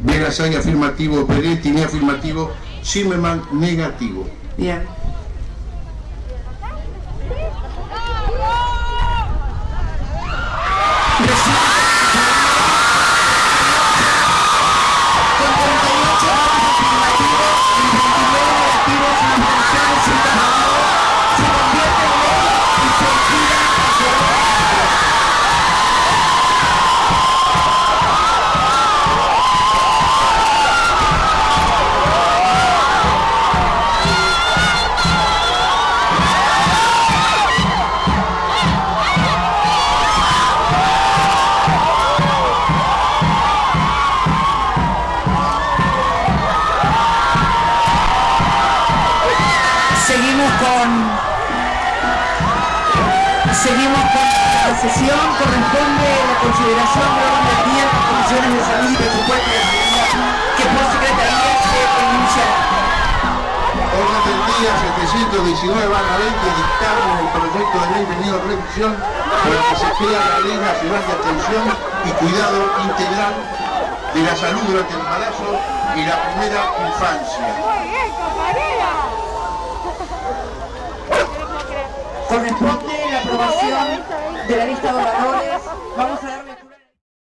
Vegasay afirmativo, Peretti afirmativo, Zimmerman negativo. Bien. Seguimos con seguimos con la sesión, corresponde la consideración de orden del día de las comisiones de salud y presupuesto de seguridad que por secretaría se enunciará. Orden del día 719 barra 20 dictamen el proyecto de ley venido a revisión por el que se crea la ley nacional de atención y cuidado integral de la salud durante el embarazo y la primera infancia. Corresponde la aprobación de la lista de oradores. Vamos